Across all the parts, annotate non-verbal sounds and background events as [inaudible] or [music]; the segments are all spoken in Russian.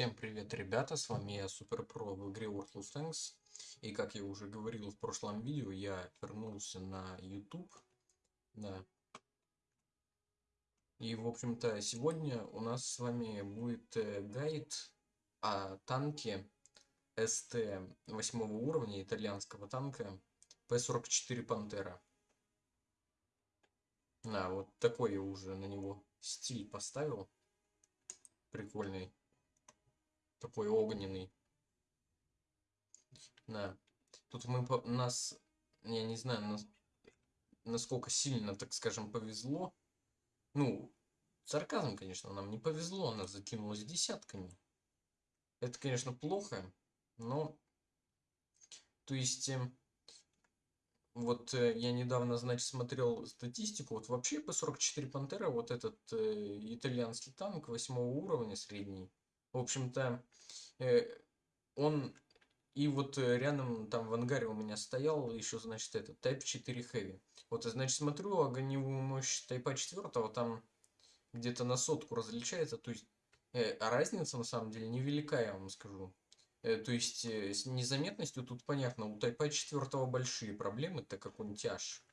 Всем привет, ребята, с вами я, Супер Про в игре World of Tanks. И как я уже говорил в прошлом видео, я вернулся на YouTube. Да. И, в общем-то, сегодня у нас с вами будет э, гайд о танке СТ 8 уровня, итальянского танка П-44 Пантера. Да, вот такой я уже на него стиль поставил. Прикольный такой огненный. Да. Тут мы по нас, я не знаю, нас, насколько сильно, так скажем, повезло. Ну, сарказм, конечно, нам не повезло, она закинулась десятками. Это, конечно, плохо, но... То есть, э, вот э, я недавно, значит, смотрел статистику, вот вообще по 44 Пантера, вот этот э, итальянский танк 8 уровня средний, в общем-то, э, он и вот э, рядом там в ангаре у меня стоял еще, значит, этот Type 4 Heavy. Вот, значит, смотрю огневую мощь Type 4, там где-то на сотку различается. То есть, э, а разница на самом деле невелика, я вам скажу. Э, то есть, э, с незаметностью тут понятно, у Type 4 большие проблемы, так как он тяж.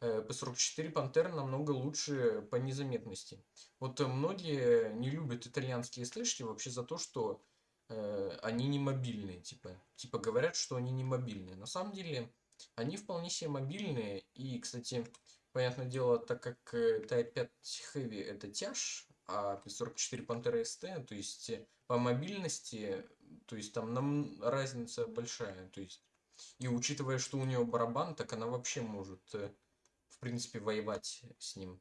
P44 Пантера намного лучше по незаметности. Вот э, многие не любят итальянские слэшки вообще за то, что э, они не мобильные, типа. Типа говорят, что они не мобильные. На самом деле, они вполне себе мобильные. И, кстати, понятное дело, так как Type 5 Heavy это тяж, а P44 Pantera ST, то есть э, по мобильности, то есть там нам разница большая. То есть, и учитывая, что у нее барабан, так она вообще может э, в принципе, воевать с ним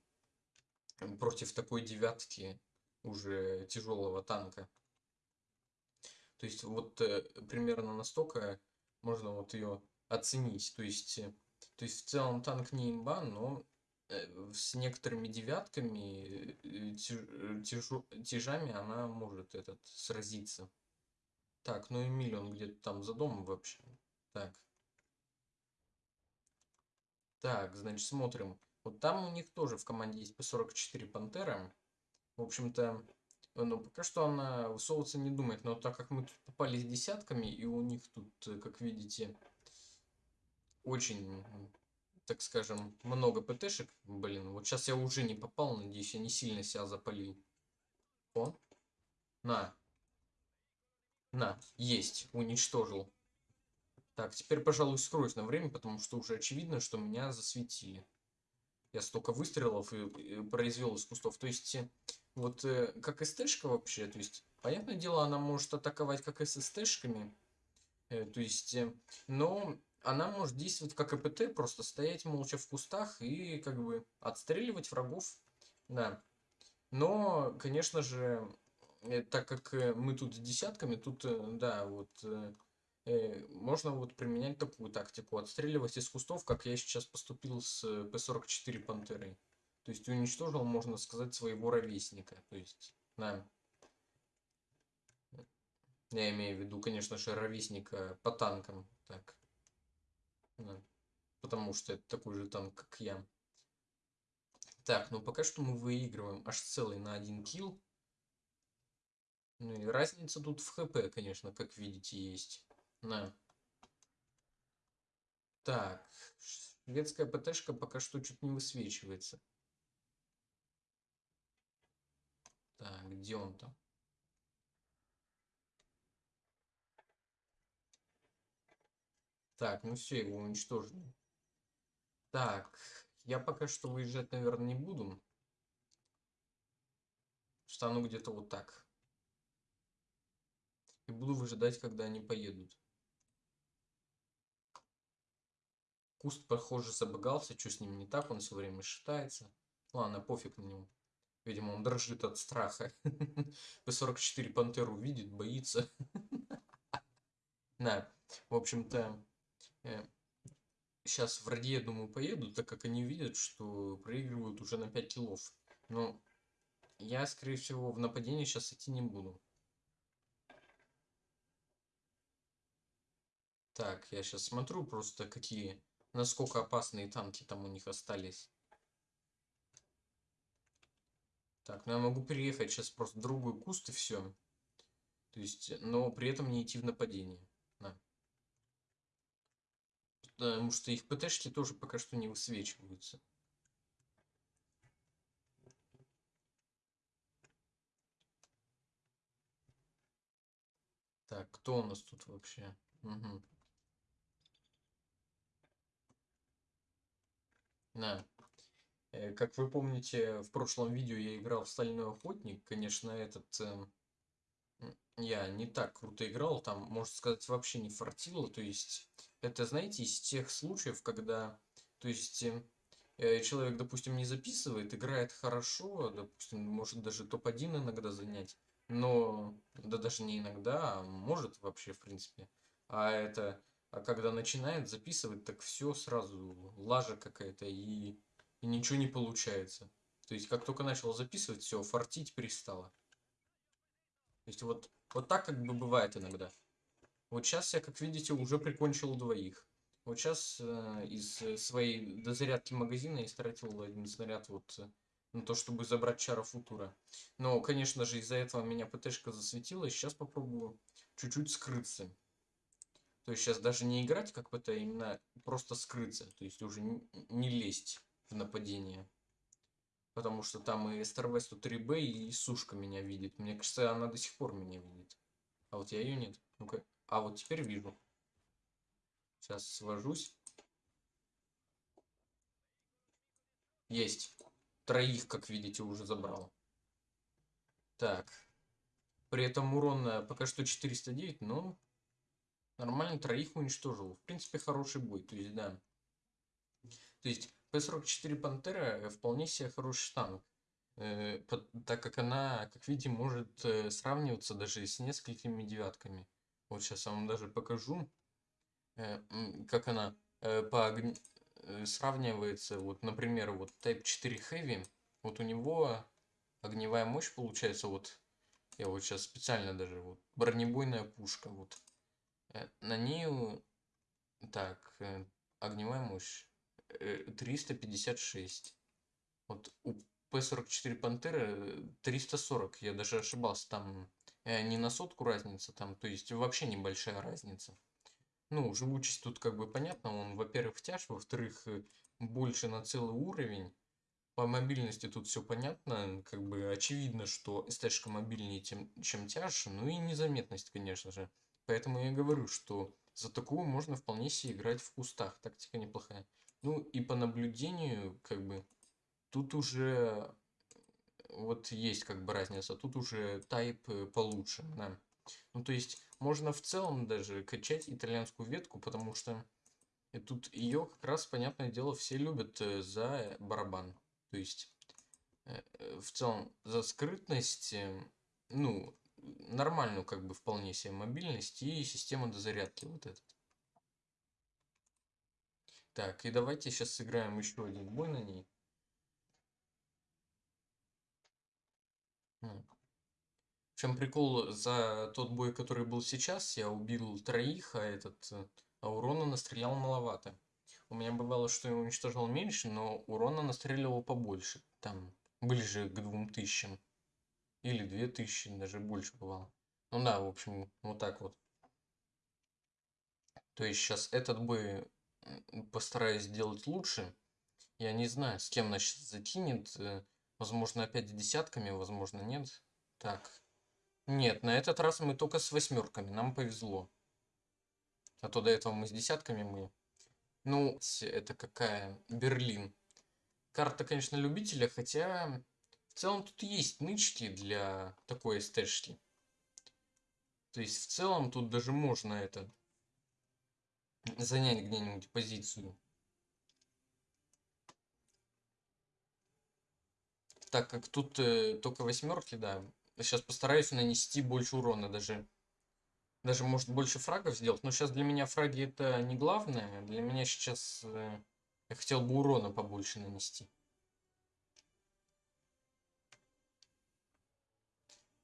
против такой девятки уже тяжелого танка. То есть вот э, примерно настолько можно вот ее оценить. То есть, э, то есть в целом танк не имба, но э, с некоторыми девятками, тяж, тяжами она может этот сразиться. Так, ну Эмиль, он где-то там за домом вообще. Так. Так, значит, смотрим. Вот там у них тоже в команде есть P44 Пантера. В общем-то, ну, пока что она высовываться не думает. Но так как мы тут попали с десятками, и у них тут, э, как видите, очень, так скажем, много ПТшек. Блин, вот сейчас я уже не попал, надеюсь, я не сильно себя запалил. О, на. На, есть, уничтожил. Так, теперь, пожалуй, скроюсь на время, потому что уже очевидно, что меня засветили. Я столько выстрелов и, и произвел из кустов. То есть, э, вот э, как СТшка вообще, то есть, понятное дело, она может атаковать как и с СТшками. Э, то есть, э, но она может действовать как АПТ, просто стоять молча в кустах и как бы отстреливать врагов. Да. Но, конечно же, э, так как э, мы тут десятками, тут, э, да, вот... Э, Э, можно вот применять такую тактику, отстреливать из кустов, как я сейчас поступил с П-44 Пантерой. То есть уничтожил, можно сказать, своего ровесника. То есть, да. Я имею в виду, конечно же, ровесника по танкам. Так. Да. Потому что это такой же танк, как я. Так, ну пока что мы выигрываем аж целый на один килл. Ну и разница тут в хп, конечно, как видите, есть. Да. Так, шведская ПТшка пока что чуть не высвечивается. Так, где он там? Так, ну все, его уничтожили. Так, я пока что выезжать, наверное, не буду. Встану где-то вот так. И буду выжидать, когда они поедут. Куст, похоже, забагался. Что с ним не так? Он все время шатается. Ладно, пофиг на него. Видимо, он дрожит от страха. П-44 пантеру видит, боится. [laughs] Да, в общем-то, сейчас в ради, я думаю, поедут, так как они видят, что проигрывают уже на 5 килов. Но я, скорее всего, в нападение сейчас идти не буду. Так, я сейчас смотрю просто, какие насколько опасные танки там у них остались. Так, ну я могу переехать сейчас просто в другой куст и все. То есть, но при этом не идти в нападение. Да. Потому что их ПТшки тоже пока что не высвечиваются. Так, кто у нас тут вообще? Угу. Да. Э, как вы помните, в прошлом видео я играл в Стальной Охотник. Конечно, этот... Э, я не так круто играл, там, можно сказать, вообще не фартило. То есть, это, знаете, из тех случаев, когда... То есть, э, человек, допустим, не записывает, играет хорошо, допустим, может даже топ-1 иногда занять. Но, да даже не иногда, а может вообще, в принципе. А это а когда начинает записывать, так все сразу лажа какая-то и, и ничего не получается. То есть как только начал записывать, все, фартить перестало. То есть вот, вот так как бы бывает иногда. Вот сейчас я, как видите, уже прикончил двоих. Вот сейчас э, из своей дозарядки магазина я истратил один снаряд вот э, на то, чтобы забрать чара футура. Но, конечно же, из-за этого меня ПТшка засветила. Сейчас попробую чуть-чуть скрыться. То есть сейчас даже не играть как бы-то, а именно просто скрыться. То есть уже не, лезть в нападение. Потому что там и StarWest 3B и Сушка меня видит. Мне кажется, она до сих пор меня видит. А вот я ее нет. Ну-ка. А вот теперь вижу. Сейчас свожусь. Есть. Троих, как видите, уже забрал. Так. При этом урон пока что 409, но Нормально троих уничтожил. В принципе, хороший бой. То есть, да. То есть, П-44 Пантера э, вполне себе хороший танк. Э, так как она, как видите, может э, сравниваться даже с несколькими девятками. Вот сейчас я вам даже покажу, э, как она э, по огн... э, сравнивается. Вот, например, вот Type 4 Heavy. Вот у него огневая мощь получается вот я вот сейчас специально даже вот бронебойная пушка вот на ней, так, э, огневая мощь 356. Э, вот у П-44 Пантеры 340, я даже ошибался, там не на сотку разница, там, то есть вообще небольшая разница. Ну, живучесть тут как бы понятно, он, во-первых, тяж, во-вторых, больше на целый уровень. По мобильности тут все понятно, как бы очевидно, что СТ-шка мобильнее, тем, чем тяж, ну и незаметность, конечно же. Поэтому я говорю, что за такую можно вполне себе играть в кустах. Тактика неплохая. Ну и по наблюдению, как бы, тут уже вот есть как бы разница. Тут уже тайп э, получше, да. Ну то есть можно в целом даже качать итальянскую ветку, потому что тут ее как раз, понятное дело, все любят э, за барабан. То есть э, в целом за скрытность, ну, нормальную как бы вполне себе мобильность и система дозарядки вот этот. Так, и давайте сейчас сыграем еще один бой на ней. В чем прикол, за тот бой, который был сейчас, я убил троих, а этот, а урона настрелял маловато. У меня бывало, что я уничтожил меньше, но урона настреливал побольше. Там, ближе к двум тысячам. Или 2000, даже больше бывало. Ну да, в общем, вот так вот. То есть сейчас этот бой постараюсь сделать лучше. Я не знаю, с кем значит закинет. Э, возможно, опять десятками, возможно, нет. Так. Нет, на этот раз мы только с восьмерками. Нам повезло. А то до этого мы с десятками мы. Ну, это какая? Берлин. Карта, конечно, любителя, хотя в целом тут есть нычки для такой эстешки. То есть в целом тут даже можно это занять где-нибудь позицию. Так как тут э, только восьмерки, да. Сейчас постараюсь нанести больше урона даже. Даже может больше фрагов сделать. Но сейчас для меня фраги это не главное. Для меня сейчас э, я хотел бы урона побольше нанести.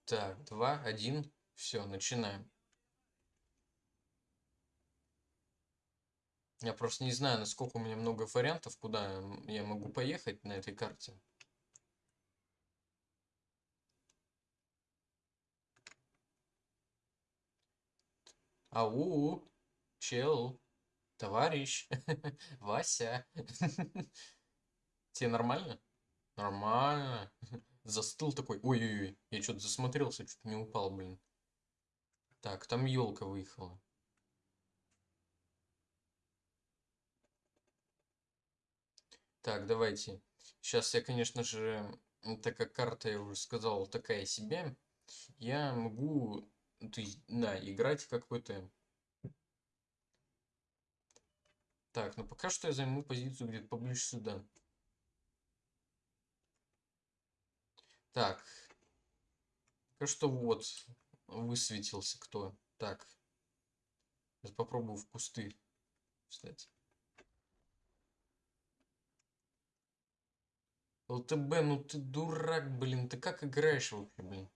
Так, два, один. Все, начинаем. Я просто не знаю, насколько у меня много вариантов, куда я могу поехать на этой карте. Ау, чел, товарищ, [laughs] Вася. [laughs] Тебе нормально? Нормально. [laughs] Застыл такой. Ой-ой-ой, я что-то засмотрелся, чуть не упал, блин. Так, там елка выехала. Так, давайте. Сейчас я, конечно же, так как карта, я уже сказал, такая себе, я могу, то есть, да, играть как ПТ. Так, ну пока что я займу позицию где-то поближе сюда. Так. Пока что вот высветился кто. Так. Сейчас попробую в кусты встать. ЛТБ, ну ты дурак, блин. Ты как играешь вообще, блин?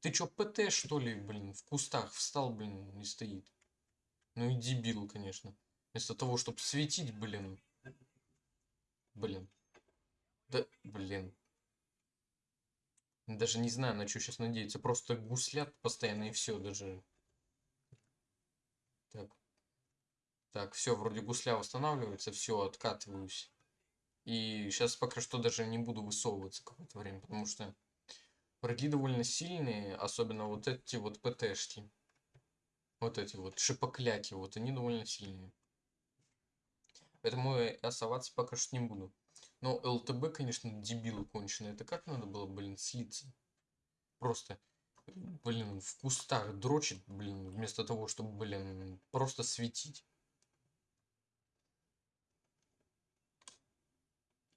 Ты чё, ПТ, что ли, блин? В кустах встал, блин, не стоит. Ну и дебил, конечно. Вместо того, чтобы светить, блин. Блин. Да, блин. Даже не знаю, на что сейчас надеяться. Просто гуслят постоянно и все даже. Так. Так, все, вроде гусля восстанавливается, все, откатываюсь. И сейчас пока что даже не буду высовываться какое-то время, потому что враги довольно сильные, особенно вот эти вот ПТшки. Вот эти вот шипокляки, вот они довольно сильные. Поэтому я соваться пока что не буду. Но ЛТБ, конечно, дебилы конченые. Это как надо было, блин, слиться? Просто, блин, в кустах дрочит, блин, вместо того, чтобы, блин, просто светить.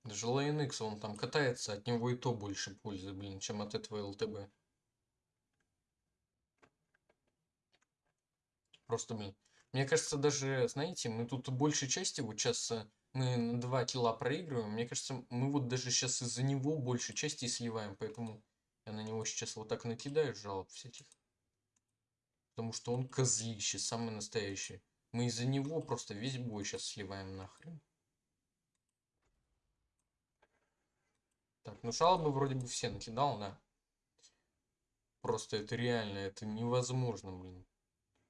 Даже LNX, он там катается, от него и то больше пользы, блин, чем от этого ЛТБ. Просто, блин. Мне кажется, даже, знаете, мы тут большей части, вот сейчас э, мы на 2 кило проигрываем. Мне кажется, мы вот даже сейчас из-за него большей части сливаем, поэтому я на него сейчас вот так накидаю жалоб всяких. Потому что он козлище, самый настоящий. Мы из-за него просто весь бой сейчас сливаем нахрен. Так, ну жалобы вроде бы все накидал, да. Просто это реально, это невозможно, блин.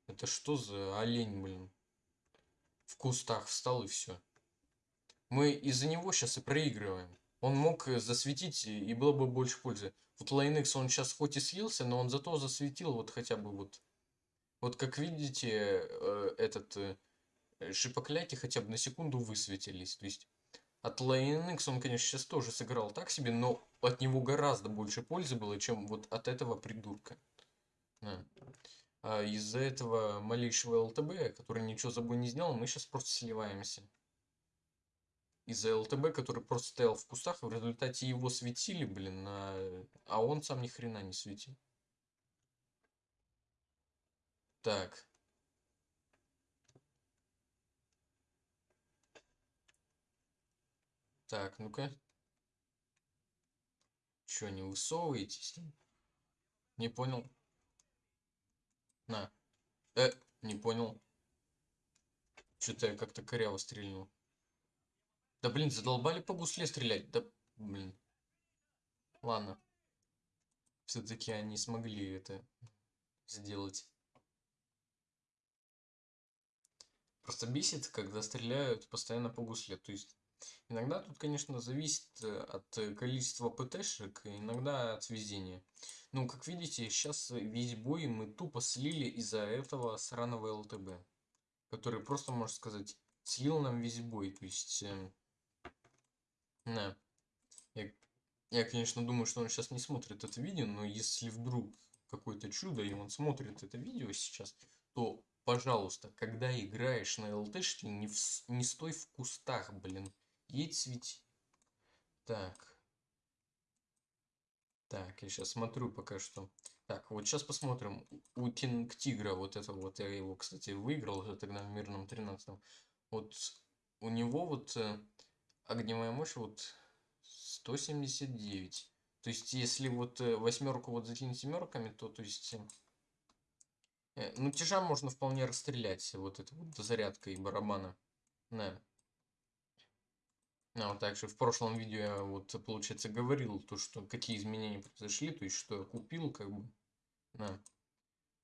Это что за олень, блин? В кустах встал и все. Мы из-за него сейчас и проигрываем. Он мог э, засветить, и было бы больше пользы. Вот Linex, он сейчас хоть и слился, но он зато засветил вот хотя бы вот. Вот как видите, э, этот э, шипокляки хотя бы на секунду высветились. То есть от Linex он, конечно, сейчас тоже сыграл так себе, но от него гораздо больше пользы было, чем вот от этого придурка. Да. А из-за этого малейшего ЛТБ, который ничего за собой не сделал, мы сейчас просто сливаемся. Из-за ЛТБ, который просто стоял в кустах, в результате его светили, блин, а, а он сам ни хрена не светил. Так. Так, ну-ка. Чё, не высовываетесь? Не понял. На. Э, не понял. Что-то я как-то коряво стрельнул. Да блин, задолбали по гусле стрелять. Да блин. Ладно. Все-таки они смогли это сделать. Просто бесит, когда стреляют постоянно по гусле. То есть иногда тут, конечно, зависит э, от количества ПТшек, иногда от везения. Ну, как видите, сейчас весь бой мы тупо слили из-за этого сраного ЛТБ. Который просто, можно сказать, слил нам весь бой. То есть, э, да. Я, я, конечно, думаю, что он сейчас не смотрит это видео, но если вдруг какое-то чудо, и он смотрит это видео сейчас, то, пожалуйста, когда играешь на ЛТшке, не, в, не стой в кустах, блин. Едь свети. Так. Так, я сейчас смотрю пока что. Так, вот сейчас посмотрим. У Кинг Тигра, вот это вот, я его, кстати, выиграл уже тогда в мирном 13 Вот у него вот э, огневая мощь вот 179. То есть, если вот э, восьмерку вот закинуть семерками, то, то есть, э, ну, тяжа можно вполне расстрелять вот это вот зарядкой барабана. Да. А вот также в прошлом видео я вот, получается, говорил, то, что какие изменения произошли, то есть, что я купил, как бы, да.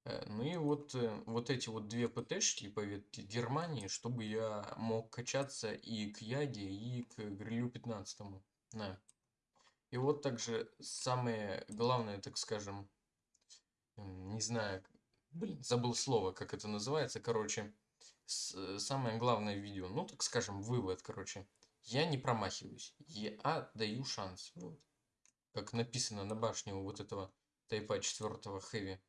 Э, Ну и вот, э, вот эти вот две ПТшки по ветке Германии, чтобы я мог качаться и к Яге, и к Грилю 15. Да. И вот также самое главное, так скажем, не знаю, блин, забыл слово, как это называется, короче, с- самое главное видео, ну, так скажем, вывод, короче, я не промахиваюсь, я даю шанс, вот, как написано на башне у вот этого тайпа 4 хэви.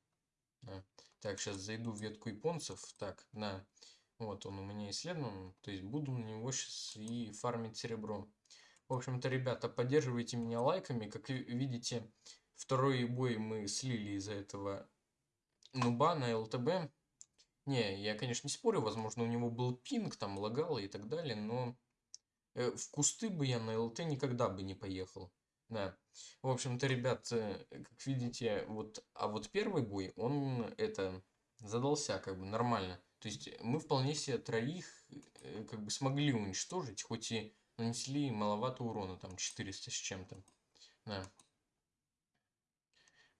Да. Так, сейчас зайду в ветку японцев, так, на, вот он у меня исследован, то есть буду на него сейчас и фармить серебро. В общем-то, ребята, поддерживайте меня лайками. Как ви- видите, второй бой мы слили из-за этого нуба на ЛТБ. Не, я, конечно, не спорю, возможно, у него был пинг, там лагало и так далее, но э, в кусты бы я на ЛТ никогда бы не поехал. Да. В общем-то, ребят, э, как видите, вот, а вот первый бой, он это задался как бы нормально. То есть мы вполне себе троих э, как бы смогли уничтожить, хоть и нанесли маловато урона, там 400 с чем-то. Да.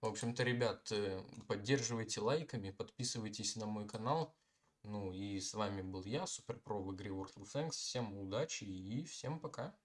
В общем-то, ребят, э, поддерживайте лайками, подписывайтесь на мой канал. Ну и с вами был я, Суперпро в игре World of Tanks. Всем удачи и всем пока.